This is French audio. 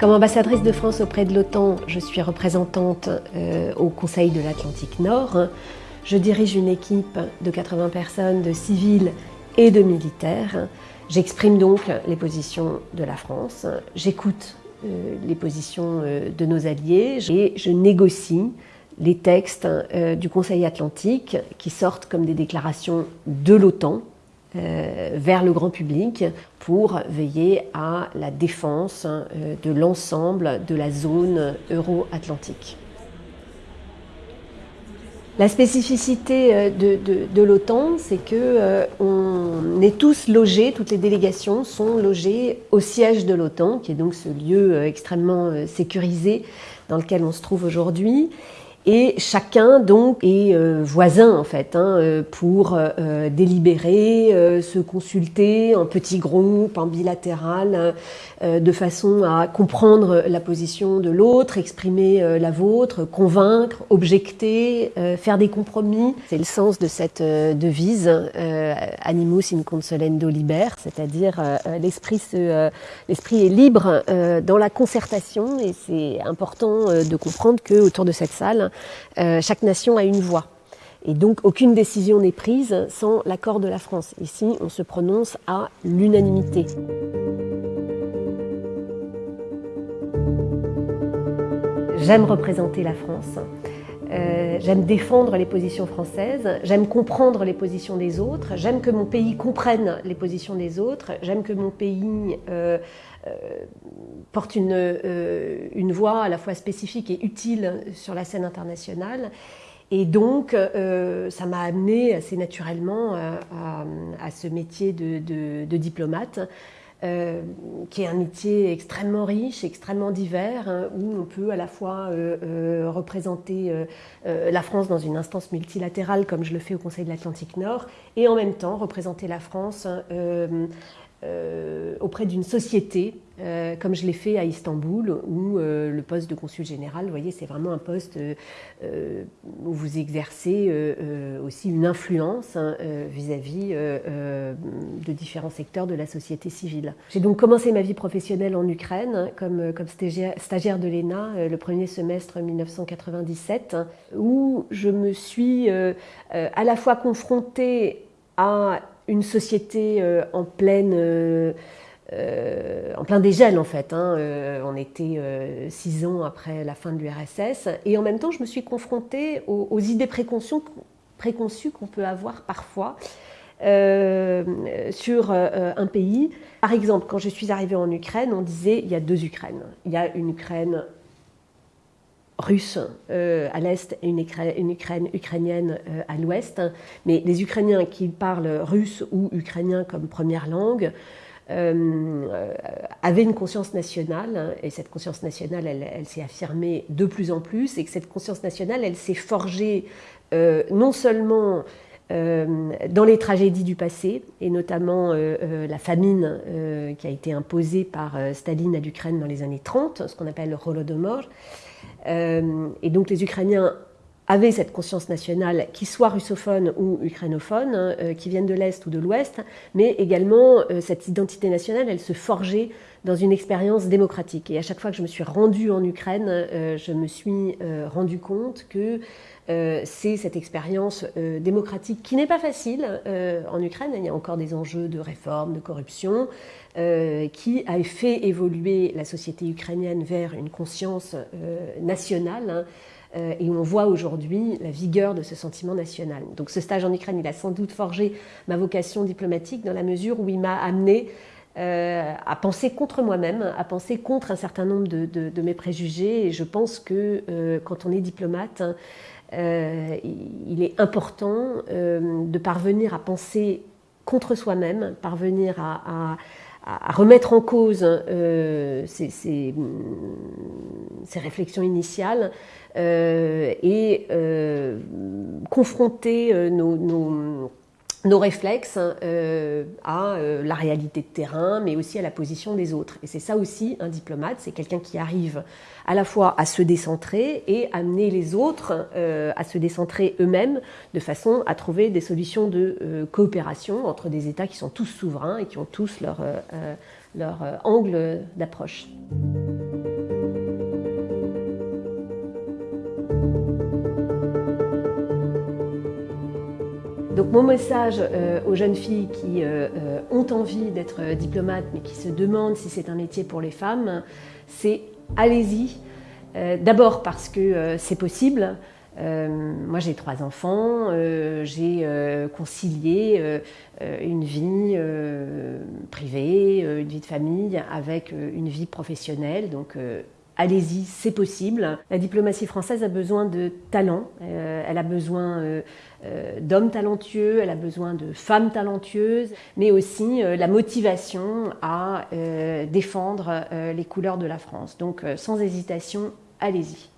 Comme ambassadrice de France auprès de l'OTAN, je suis représentante euh, au Conseil de l'Atlantique Nord. Je dirige une équipe de 80 personnes, de civils et de militaires. J'exprime donc les positions de la France, j'écoute euh, les positions euh, de nos alliés et je négocie les textes du Conseil Atlantique qui sortent comme des déclarations de l'OTAN vers le grand public pour veiller à la défense euh, de l'ensemble de la zone euro-atlantique. La spécificité euh, de, l'OTAN, c'est que est tous logés, toutes les délégations sont logées au siège de l'OTAN, qui est donc ce lieu extrêmement sécurisé dans lequel on se trouve aujourd'hui. Et chacun donc est euh, voisin en fait hein, euh, pour euh, délibérer, se consulter en petits groupes, en bilatéral, de façon à comprendre la position de l'autre, exprimer la vôtre, convaincre, objecter, faire des compromis. C'est le sens de cette devise Animus in consolendo liber, c'est-à-dire l'esprit l'esprit est libre dans la concertation et c'est important de comprendre que autour de cette salle euh, chaque nation a une voix. Et donc aucune décision n'est prise sans l'accord de la France. Ici, on se prononce à l'unanimité. J'aime représenter la France. Euh, j'aime défendre les positions françaises, j'aime comprendre les positions des autres, j'aime que mon pays comprenne les positions des autres, j'aime que mon pays euh, euh, porte une, voix à la fois spécifique et utile sur la scène internationale. Et donc, ça m'a amené assez naturellement à, ce métier de diplomate. Euh, qui est un métier extrêmement riche, extrêmement divers, hein, où on peut à la fois euh, euh, représenter la France dans une instance multilatérale, comme je le fais au Conseil de l'Atlantique Nord, et en même temps représenter la France euh, auprès d'une société, euh, comme je l'ai fait à Istanbul, où euh, le poste de consul général, vous voyez, c'est vraiment un poste où vous exercez aussi une influence hein, vis-à-vis de différents secteurs de la société civile. J'ai donc commencé ma vie professionnelle en Ukraine hein, comme, stagiaire, stagiaire de l'ENA le premier semestre 1997, où je me suis à la fois confrontée à une société euh, en pleine... Euh, euh, en plein dégel en fait. Hein. on était six ans après la fin de l'URSS et en même temps je me suis confrontée aux, idées préconçues, qu'on peut avoir parfois sur un pays. Par exemple, quand je suis arrivée en Ukraine, on disait il y a deux Ukraines. Il y a une Ukraine russe euh, à l'est et une, Ukraine, ukrainienne euh, à l'ouest. Mais les Ukrainiens qui parlent russe ou ukrainien comme première langue euh, avaient une conscience nationale, et cette conscience nationale, elle, s'est affirmée de plus en plus, et que cette conscience nationale, elle s'est forgée non seulement dans les tragédies du passé, et notamment la famine qui a été imposée par Staline à l'Ukraine dans les années 30, ce qu'on appelle le Holodomor, et donc les Ukrainiens avaient cette conscience nationale, qui soit russophone ou ukrainophone, hein, euh, qui viennent de l'Est ou de l'Ouest, mais également euh, cette identité nationale, elle se forgeait dans une expérience démocratique. Et à chaque fois que je me suis rendue en Ukraine, je me suis rendu compte que c'est cette expérience démocratique qui n'est pas facile en Ukraine. Il y a encore des enjeux de réforme, de corruption, qui a fait évoluer la société ukrainienne vers une conscience nationale. Hein, euh, et on voit aujourd'hui la vigueur de ce sentiment national. Donc ce stage en Ukraine, il a sans doute forgé ma vocation diplomatique dans la mesure où il m'a amené euh, à penser contre moi-même, à penser contre un certain nombre de, mes préjugés. Et je pense que euh, quand on est diplomate, hein, il est important de parvenir à penser contre soi-même, parvenir à, remettre en cause ces, réflexions initiales euh, et euh, confronter euh, nos, nos réflexes à la réalité de terrain, mais aussi à la position des autres. Et c'est ça aussi un diplomate, c'est quelqu'un qui arrive à la fois à se décentrer et amener les autres à se décentrer eux-mêmes de façon à trouver des solutions de coopération entre des États qui sont tous souverains et qui ont tous leur angle d'approche. Mon message aux jeunes filles qui ont envie d'être diplomates mais qui se demandent si c'est un métier pour les femmes, c'est allez-y. D'abord parce que c'est possible, euh, moi, j'ai trois enfants, euh, j'ai euh, concilié une vie privée, une vie de famille avec une vie professionnelle. Donc, allez-y, c'est possible. La diplomatie française a besoin de talent, elle a besoin d'hommes talentueux, elle a besoin de femmes talentueuses, mais aussi la motivation à défendre les couleurs de la France. Donc sans hésitation, allez-y.